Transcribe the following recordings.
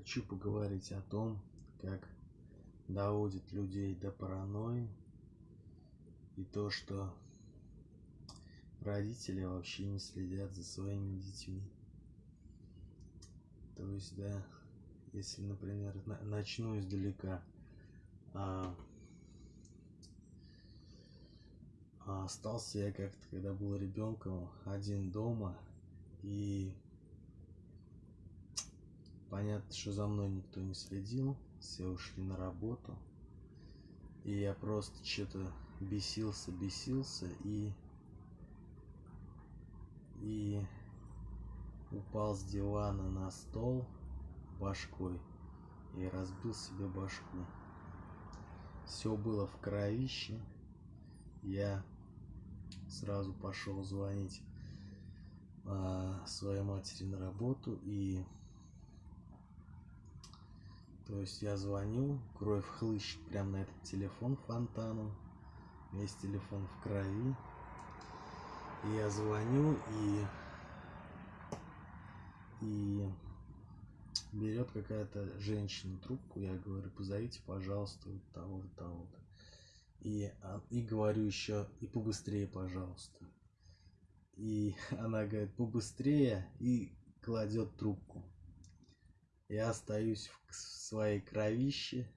Хочу поговорить о том, как доводит людей до паранойи и то, что родители вообще не следят за своими детьми. То есть, да, если, например, начну издалека, а, а остался я как-то, когда был ребенком, один дома, и Понятно, что за мной никто не следил, все ушли на работу. И я просто что-то бесился, бесился и... И упал с дивана на стол башкой и разбил себе башку. Все было в кровище. Я сразу пошел звонить а, своей матери на работу и то есть я звоню, кровь хлыщет прямо на этот телефон фонтаном. Весь телефон в крови. И я звоню и... И берет какая-то женщина трубку, я говорю, позовите, пожалуйста, вот того-то, того-то. И, а, и говорю еще, и побыстрее, пожалуйста. И она говорит, побыстрее, и кладет трубку. Я остаюсь в своей кровище.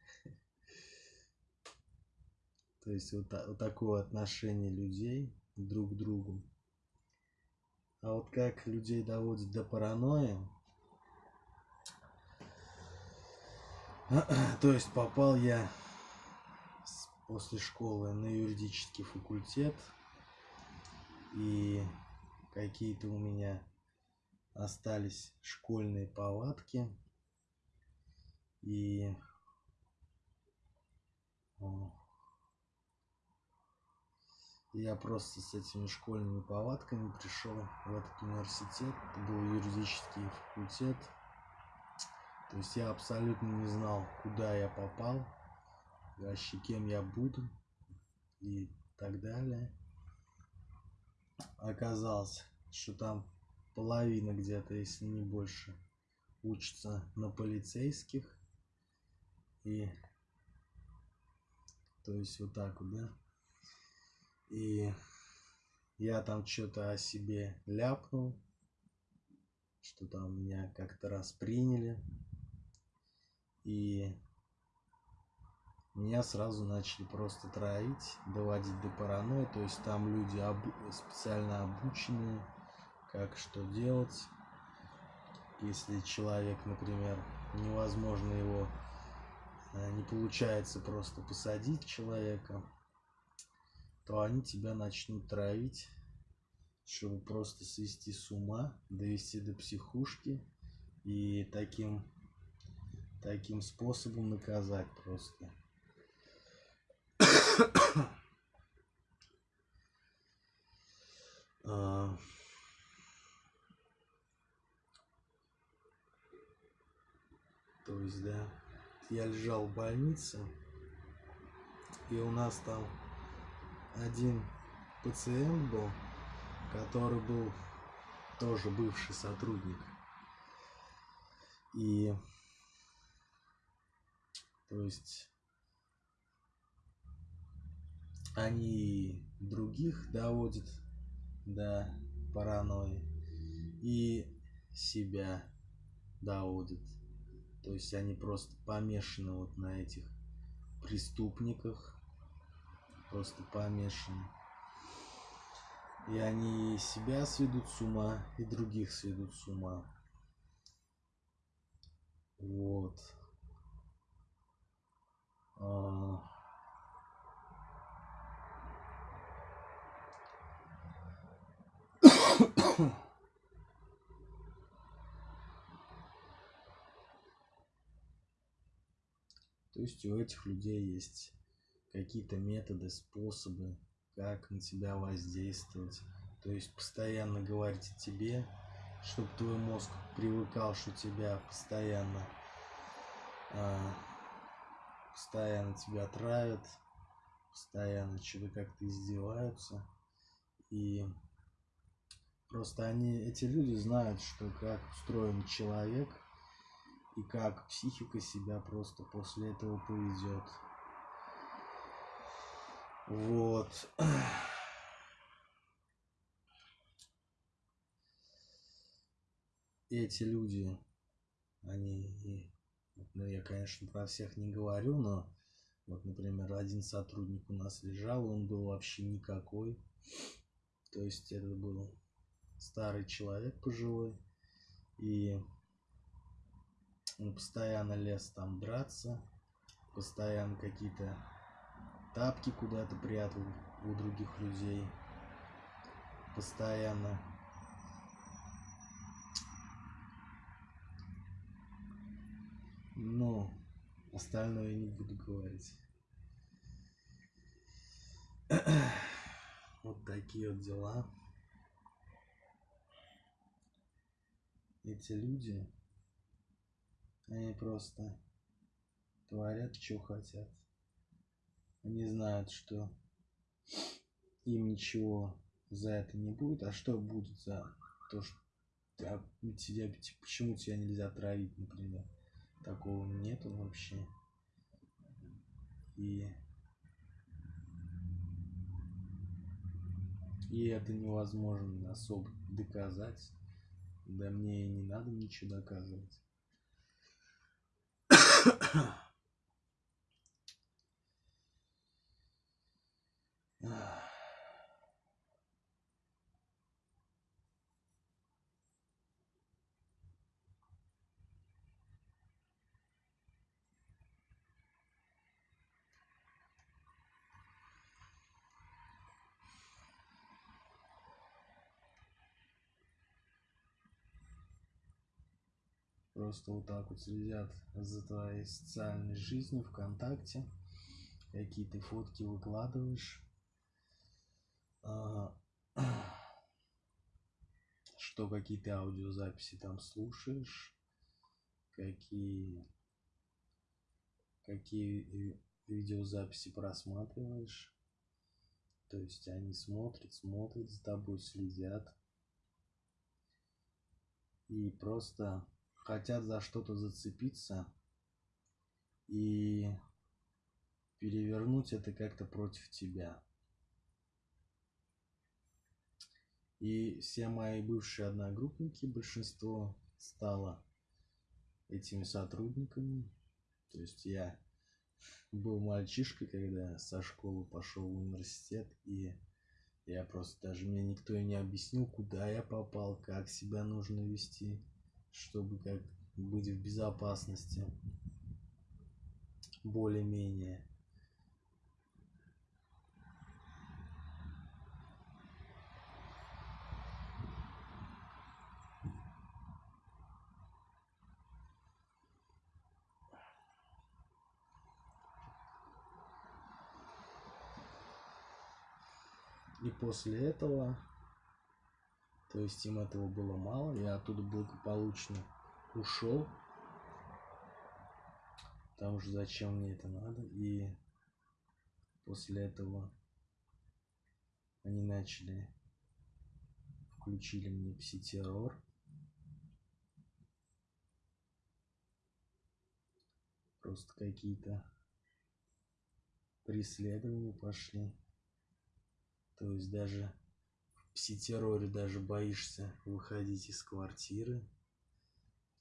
То есть вот, вот такое отношение людей друг к другу. А вот как людей доводит до паранойи, то есть попал я после школы на юридический факультет, и какие-то у меня остались школьные палатки и я просто с этими школьными повадками пришел в этот университет. Это был юридический факультет. То есть я абсолютно не знал, куда я попал, вообще кем я буду и так далее. Оказалось, что там половина где-то, если не больше, учится на полицейских. И то есть вот так вот, да. И я там что-то о себе ляпнул, что там меня как-то раз приняли. И меня сразу начали просто троить, доводить до паранойи. То есть там люди обу специально обученные, как что делать. Если человек, например, невозможно его не получается просто посадить человека, то они тебя начнут травить, чтобы просто свести с ума, довести до психушки и таким, таким способом наказать просто. а... То есть, да я лежал в больнице, и у нас там один пациент был, который был тоже бывший сотрудник. И то есть они других доводят до паранойи и себя доводят. То есть они просто помешаны вот на этих преступниках. Просто помешаны. И они себя сведут с ума, и других сведут с ума. Вот. А... То есть у этих людей есть какие-то методы, способы, как на тебя воздействовать. То есть постоянно говорить о тебе, чтобы твой мозг привыкал, что тебя постоянно, а, постоянно тебя травят, постоянно что-то как-то издеваются. И просто они, эти люди знают, что как устроен человек, и как психика себя просто после этого поведет. Вот. Эти люди, они, ну я, конечно, про всех не говорю, но вот, например, один сотрудник у нас лежал, он был вообще никакой. То есть это был старый человек пожилой. И постоянно лез там драться, постоянно какие-то тапки куда-то прятал у других людей, постоянно но остальное я не буду говорить. Вот такие вот дела. Эти люди они просто творят, что хотят. Они знают, что им ничего за это не будет. А что будет за то, что тебя, почему тебя нельзя травить, например? Такого нету вообще. И и это невозможно особо доказать. Да мне и не надо ничего доказывать. Просто вот так вот следят за твоей социальной жизнью ВКонтакте, какие ты фотки выкладываешь, что какие ты аудиозаписи там слушаешь, какие, какие видеозаписи просматриваешь. То есть они смотрят, смотрят за тобой, следят. И просто хотят за что-то зацепиться и перевернуть это как-то против тебя. И все мои бывшие одногруппники, большинство стало этими сотрудниками. То есть я был мальчишкой, когда со школы пошел в университет, и я просто даже мне никто и не объяснил, куда я попал, как себя нужно вести чтобы как быть в безопасности более-менее. И после этого то есть им этого было мало. Я оттуда благополучно ушел. Потому что зачем мне это надо. И после этого они начали включили мне пси-террор. Просто какие-то преследования пошли. То есть даже пси-терроре даже боишься выходить из квартиры,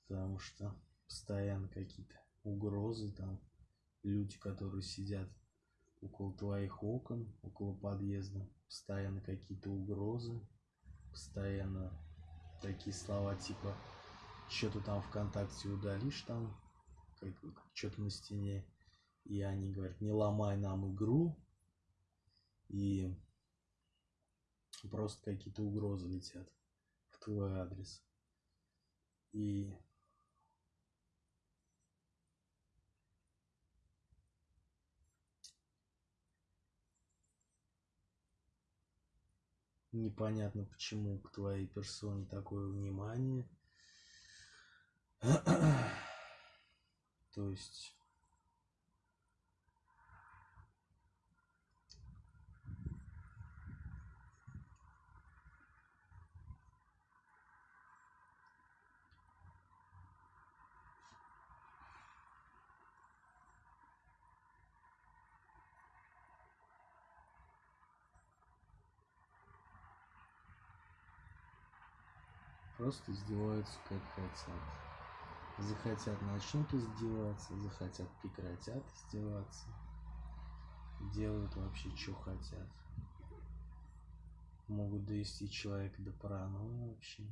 потому что постоянно какие-то угрозы, там люди, которые сидят около твоих окон, около подъезда, постоянно какие-то угрозы, постоянно такие слова типа что-то там ВКонтакте удалишь там, как, что-то на стене, и они говорят, не ломай нам игру, и просто какие-то угрозы летят в твой адрес. И непонятно почему к твоей персоне такое внимание. То есть просто издеваются как хотят. Захотят начнут издеваться, захотят прекратят издеваться. Делают вообще что хотят. Могут довести человека до паранойи вообще.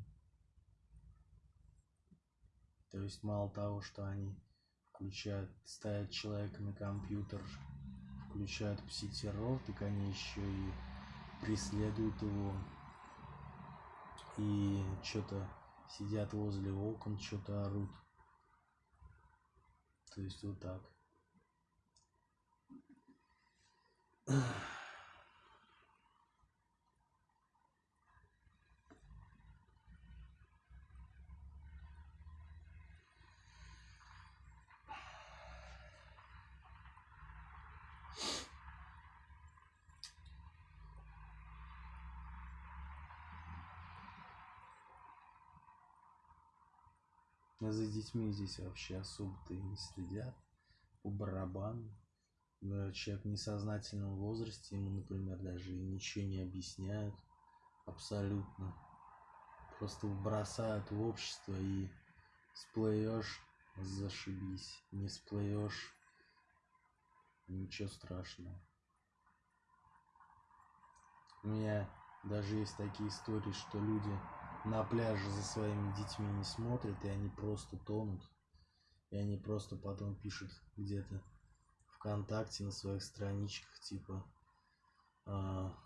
То есть мало того, что они включают, ставят человека на компьютер, включают пси-террор, так они еще и преследуют его. И что-то сидят возле окон, что-то орут. То есть вот так. А за детьми здесь вообще особо-то и не следят. По барабану. Человек в несознательном возрасте, ему, например, даже ничего не объясняют. Абсолютно. Просто бросают в общество и сплывешь, зашибись. Не сплывешь, ничего страшного. У меня даже есть такие истории, что люди на пляже за своими детьми не смотрят, и они просто тонут. И они просто потом пишут где-то ВКонтакте на своих страничках, типа, а,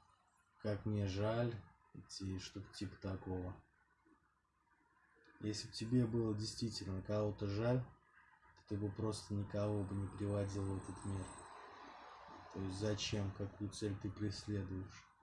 как мне жаль, и что-то типа такого. Если бы тебе было действительно кого-то жаль, то ты бы просто никого бы не приводил в этот мир. То есть зачем, какую цель ты преследуешь?